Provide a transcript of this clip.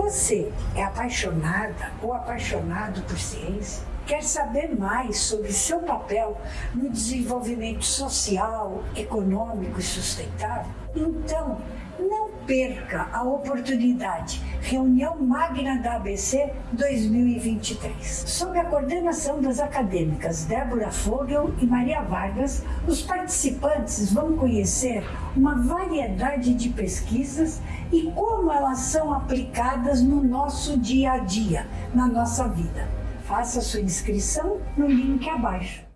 Você é apaixonada ou apaixonado por ciência? Quer saber mais sobre seu papel no desenvolvimento social, econômico e sustentável? Então, não perca a oportunidade. Reunião Magna da ABC 2023. Sob a coordenação das acadêmicas Débora Fogel e Maria Vargas, os participantes vão conhecer uma variedade de pesquisas e como elas são aplicadas no nosso dia a dia, na nossa vida. Faça sua inscrição no link abaixo.